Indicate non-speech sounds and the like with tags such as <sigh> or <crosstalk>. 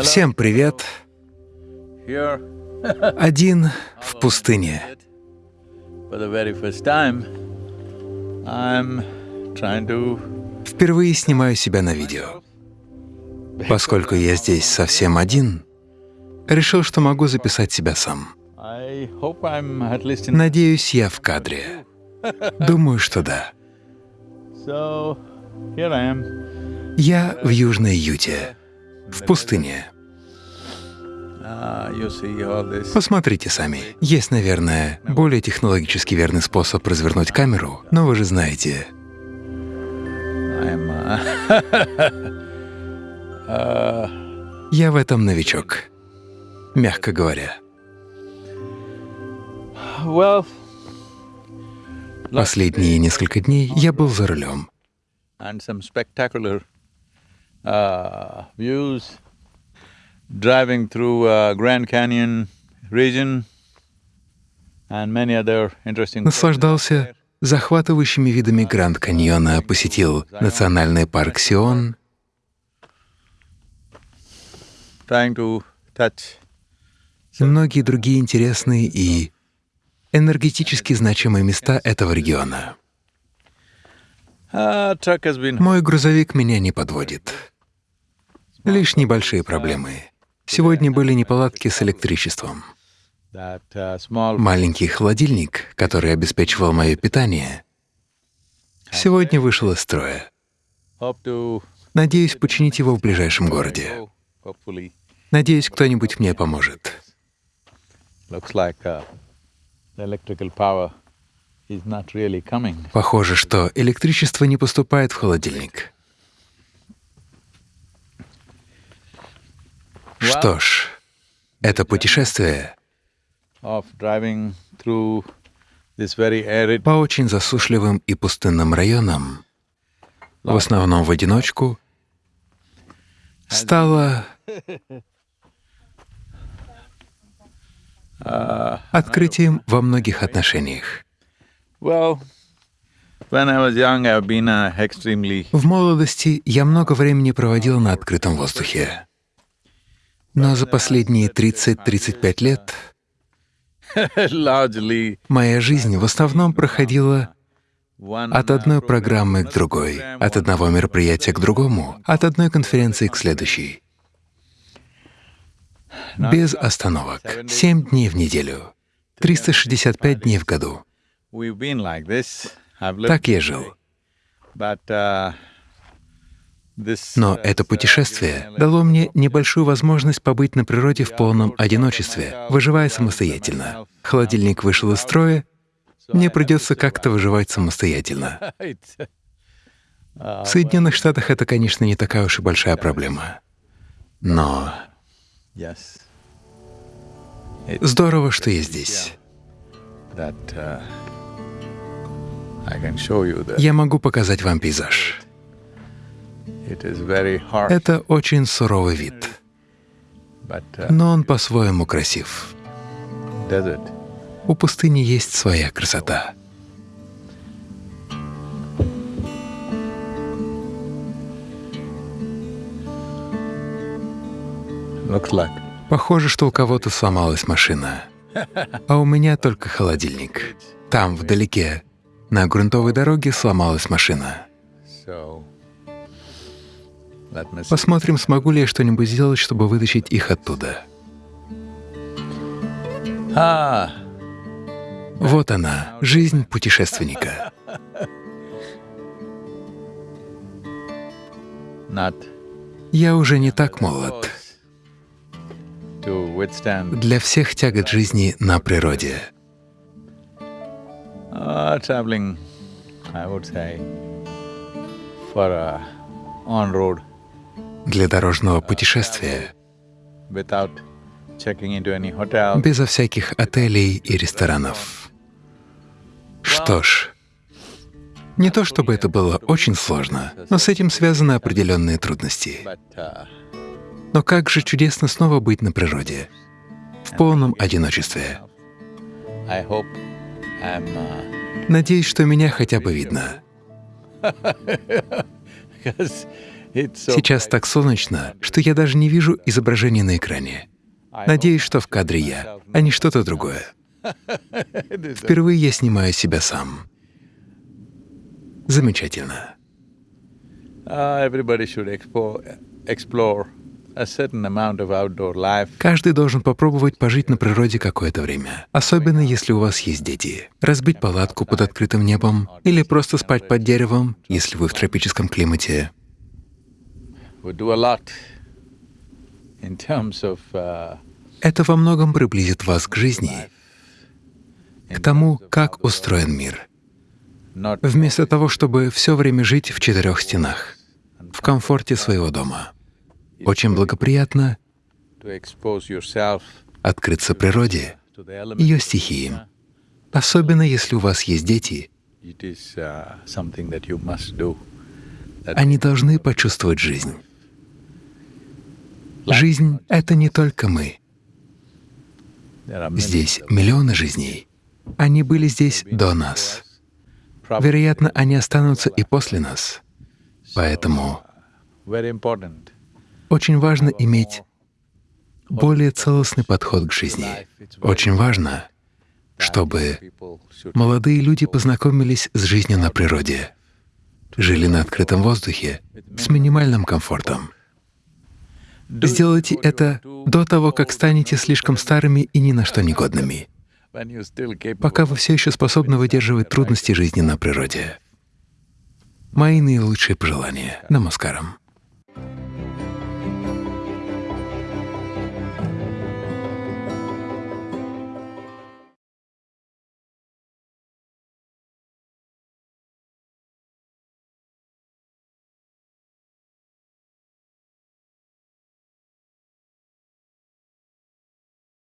Всем привет! <laughs> Один в пустыне. Впервые снимаю себя на видео. Поскольку я здесь совсем один, решил, что могу записать себя сам. Надеюсь, я в кадре. <laughs> Думаю, что да. Я в Южной Юте, в пустыне. Посмотрите сами. Есть, наверное, более технологически верный способ развернуть камеру, но вы же знаете. <laughs> Я в этом новичок, мягко говоря. Последние несколько дней я был за рулем. Uh, views, driving through uh, Grand Canyon region and many other interesting Наслаждался захватывающими видами Гранд Каньона, посетил национальный парк Сион, и многие другие интересные и энергетически значимые места этого региона. uh, Мой грузовик меня не подводит. Лишь небольшие проблемы. Сегодня были неполадки с электричеством. uh, Маленький холодильник, который обеспечивал мое питание, сегодня вышел из строя. Надеюсь починить его в ближайшем городе. Надеюсь, кто-нибудь мне поможет. uh. Похоже, что электричество не поступает в холодильник. Что ж, это путешествие по очень засушливым и пустынным районам, в основном в одиночку, стало открытием во многих отношениях. uh, В молодости я много времени проводил на открытом воздухе. Но за последние 30-35 лет моя жизнь в основном проходила от одной программы к другой, от одного мероприятия к другому, от одной конференции к следующей. Без остановок. Семь дней в неделю. 365 дней в году. Так я жил. But uh, Но это путешествие дало мне небольшую возможность побыть на природе в полном одиночестве, выживая самостоятельно. Холодильник вышел из строя, мне придется как-то выживать самостоятельно. <laughs> В Соединенных Штатах это, конечно, не такая уж и большая проблема. Но здорово, что я здесь. uh, Я могу показать вам пейзаж. Это очень суровый вид, uh, но он по-своему красив. У пустыни есть своя красота. Похоже, что у кого-то сломалась машина, а у меня только холодильник. Там, вдалеке, на грунтовой дороге сломалась машина. Посмотрим, смогу ли я что-нибудь сделать, чтобы вытащить их оттуда. ah Вот она, жизнь путешественника. Я уже не так молод. Для всех тягот жизни на природе. uh, traveling I would say for a on road Для дорожного путешествия, безо всяких отелей и ресторанов. Что ж, не то чтобы это было очень сложно, но с этим связаны определенные трудности. uh, Но как же чудесно снова быть на природе, в полном одиночестве. Uh, Надеюсь, что меня хотя бы видно. <laughs> Сейчас так солнечно, что я даже не вижу изображения на экране. Надеюсь, что в кадре я, а не что-то другое. Впервые я снимаю себя сам. Замечательно. Каждый должен попробовать пожить на природе какое-то время, особенно если у вас есть дети. Разбить палатку под открытым небом или просто спать под деревом, если вы в тропическом климате. Это во многом приблизит вас к жизни, к тому, как устроен мир. Вместо того, чтобы все время жить в четырех стенах, в комфорте своего дома. Очень благоприятно открыться природе, ее стихиям, особенно если у вас есть дети, uh, они должны почувствовать жизнь. Жизнь — это не только мы. Здесь миллионы жизней. Они были здесь до нас. Вероятно, они останутся и после нас. Поэтому очень важно иметь более целостный подход к жизни. Очень важно, чтобы молодые люди познакомились с жизнью на природе, жили на открытом воздухе с минимальным комфортом. Сделайте это до того, как станете слишком старыми и ни на что негодными, пока вы все еще способны выдерживать трудности жизни на природе. Мои наилучшие пожелания. Намаскарам.